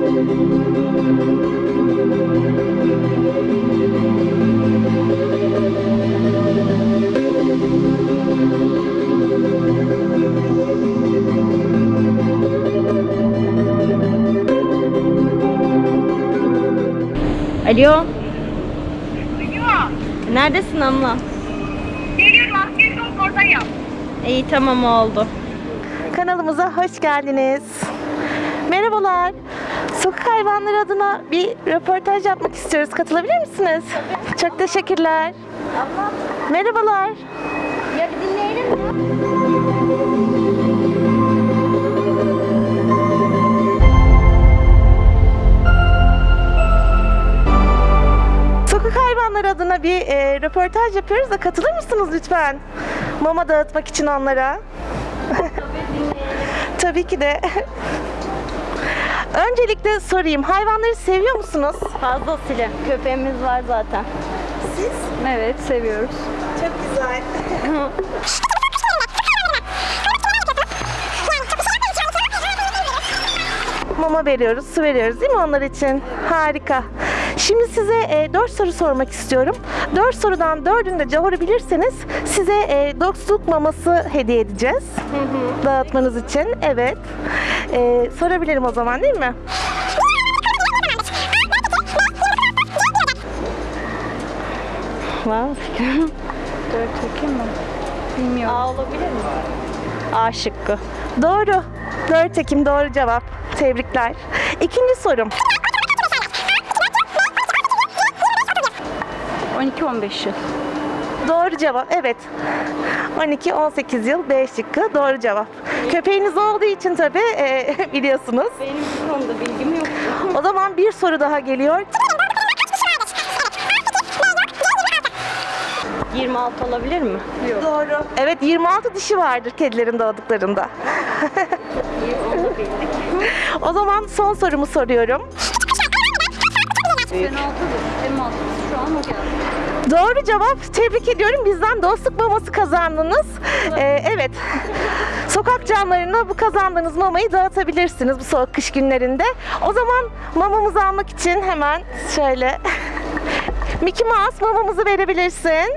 Alo, Alo. neredesin abla? Geliyorum askeri oradayım. İyi tamam oldu. Kanalımıza hoş geldiniz. Merhabalar. Sokak hayvanları adına bir röportaj yapmak istiyoruz. Katılabilir misiniz? Çok teşekkürler. Merhabalar. Ya bir dinleyelim mi? Sokak hayvanları adına bir e, röportaj yapıyoruz da katılır mısınız lütfen? Mama dağıtmak için onlara. Tabii ki de. Öncelikle sorayım. Hayvanları seviyor musunuz? Fazlasıyla. Köpeğimiz var zaten. Siz? Evet, seviyoruz. Çok güzel. Mama veriyoruz, su veriyoruz değil mi onlar için? Harika. Şimdi size 4 soru sormak istiyorum. 4 sorudan 4'ünü de doğru bilirseniz size e, dostluk maması hediye edeceğiz. Dağıtmanız için. Evet. E, sorabilirim o zaman değil mi? Fikrin? Dört Ekim mi? Bilmiyorum. A olabilir mi? A şıkkı. Doğru. 4 Ekim doğru cevap. Tebrikler. İkinci sorum. 12-15 yıl. Doğru cevap. Evet. 12-18 yıl B şıkkı. Doğru cevap. Köpeğiniz olduğu için tabii e, biliyorsunuz. Benim bu konuda bilgim yok. O zaman bir soru daha geliyor. 26 olabilir mi? Yok. Doğru. Evet 26 dişi vardır kedilerin doğduklarında. O zaman son sorumu soruyorum. Penaltıdır. Penaltısı şu an o geldi. Doğru cevap. Tebrik ediyorum. Bizden dostluk maması kazandınız. Ee, evet. Sokak canlarına bu kazandığınız mamayı dağıtabilirsiniz bu soğuk kış günlerinde. O zaman mamamızı almak için hemen şöyle Mickey Mouse mamamızı verebilirsin.